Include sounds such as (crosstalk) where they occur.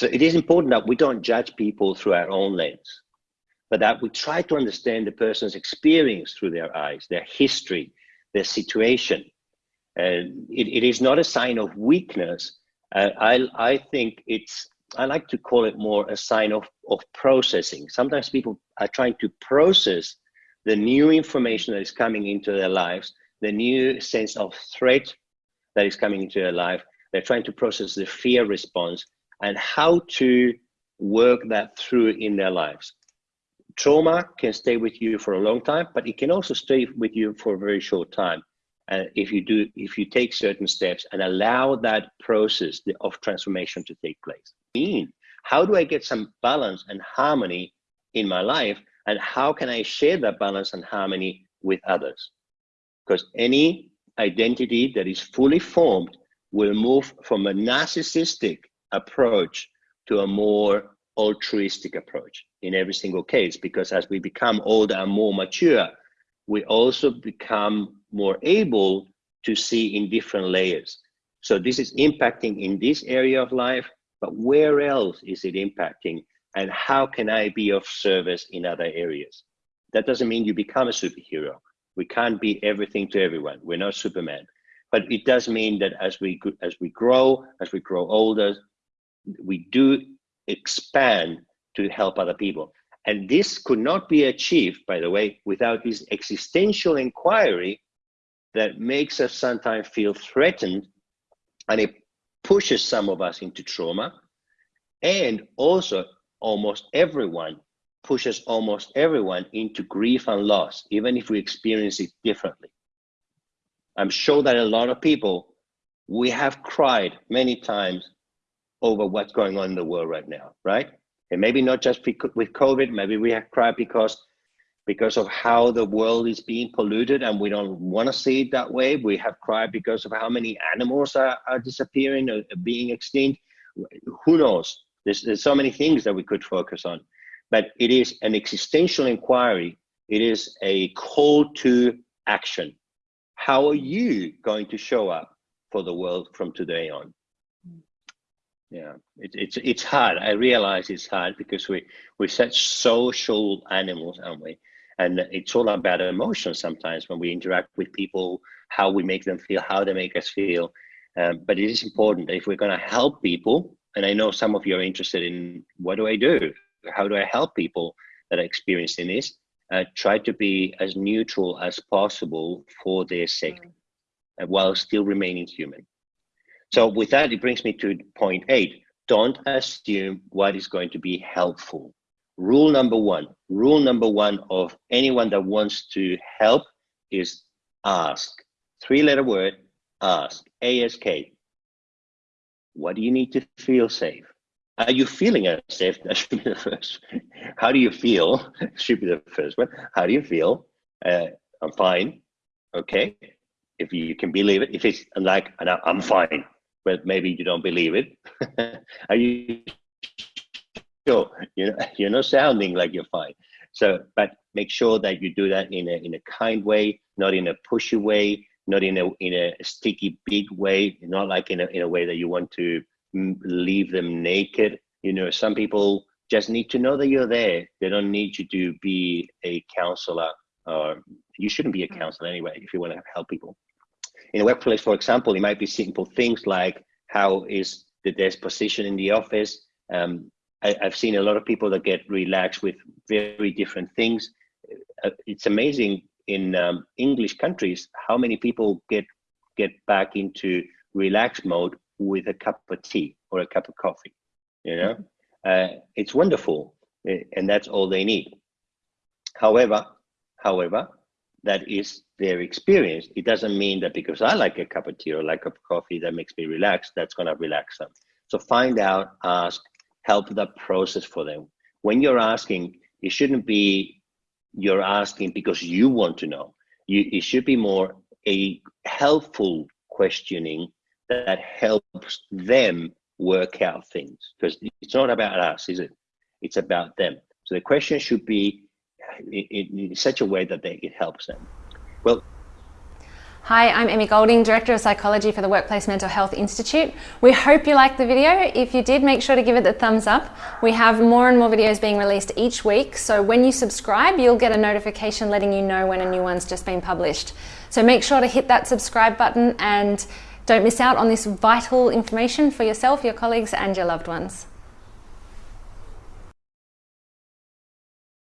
So it is important that we don't judge people through our own lens, but that we try to understand the person's experience through their eyes, their history, their situation. And it, it is not a sign of weakness. Uh, I, I think it's, I like to call it more a sign of, of processing. Sometimes people are trying to process the new information that is coming into their lives, the new sense of threat that is coming into their life. They're trying to process the fear response and how to work that through in their lives. Trauma can stay with you for a long time, but it can also stay with you for a very short time. And if you do, if you take certain steps and allow that process of transformation to take place. Mean, how do I get some balance and harmony in my life? And how can I share that balance and harmony with others? Because any identity that is fully formed will move from a narcissistic approach to a more altruistic approach in every single case because as we become older and more mature we also become more able to see in different layers. So this is impacting in this area of life but where else is it impacting? And how can i be of service in other areas? That doesn't mean you become a superhero. We can't be everything to everyone. We're not superman. But it does mean that as we as we grow as we grow older we do expand to help other people. And this could not be achieved, by the way, without this existential inquiry that makes us sometimes feel threatened and it pushes some of us into trauma. And also, almost everyone pushes almost everyone into grief and loss, even if we experience it differently. I'm sure that a lot of people, we have cried many times over what's going on in the world right now, right? And maybe not just with COVID, maybe we have cried because because of how the world is being polluted and we don't want to see it that way. We have cried because of how many animals are, are disappearing or being extinct. Who knows? There's, there's so many things that we could focus on. But it is an existential inquiry. It is a call to action. How are you going to show up for the world from today on? Yeah. It, it's it's hard. I realize it's hard because we we're such social animals aren't we? And it's all about emotions sometimes when we interact with people how we make them feel how they make us feel. Um, but it is important that if we're going to help people and i know some of you are interested in what do i do? How do i help people that are experiencing this? Uh, try to be as neutral as possible for their sake mm. while still remaining human so with that, it brings me to point eight. Don't assume what is going to be helpful. Rule number one, rule number one of anyone that wants to help is ask. Three letter word, ask, ASK. What do you need to feel safe? Are you feeling safe? (laughs) That should be the first. How do you feel? (laughs) should be the first one. How do you feel? Uh, I'm fine. Okay. If you can believe it, if it's like, I'm fine but maybe you don't believe it. (laughs) Are you sure? You know, (laughs) you're not sounding like you're fine. So, but make sure that you do that in a in a kind way, not in a pushy way, not in a in a sticky big way, not like in a in a way that you want to leave them naked. You know, some people just need to know that you're there. They don't need you to be a counselor, or you shouldn't be a mm. counselor anyway if you want to help people in a workplace, for example, it might be simple things like how is the desk position in the office. Um, I, have seen a lot of people that get relaxed with very different things. Uh, it's amazing in um, English countries how many people get get back into relaxed mode with a cup of tea or a cup of coffee. You know, uh, it's wonderful, eh, and that's all they need. However, however, that is their experience. It doesn't mean that because I like a cup of tea or like a cup of coffee that makes me relax, that's going to relax them. So find out, ask, help the process for them. When you're asking, it shouldn't be you're asking because you want to know. You, it should be more a helpful questioning that helps them work out things because it's not about us, is it? It's about them. So the question should be in, in such a way that they, it helps them. Well, Hi, I'm Emmy Golding, Director of Psychology for the Workplace Mental Health Institute. We hope you liked the video. If you did, make sure to give it the thumbs up. We have more and more videos being released each week, so when you subscribe, you'll get a notification letting you know when a new one's just been published. So make sure to hit that subscribe button and don't miss out on this vital information for yourself, your colleagues, and your loved ones.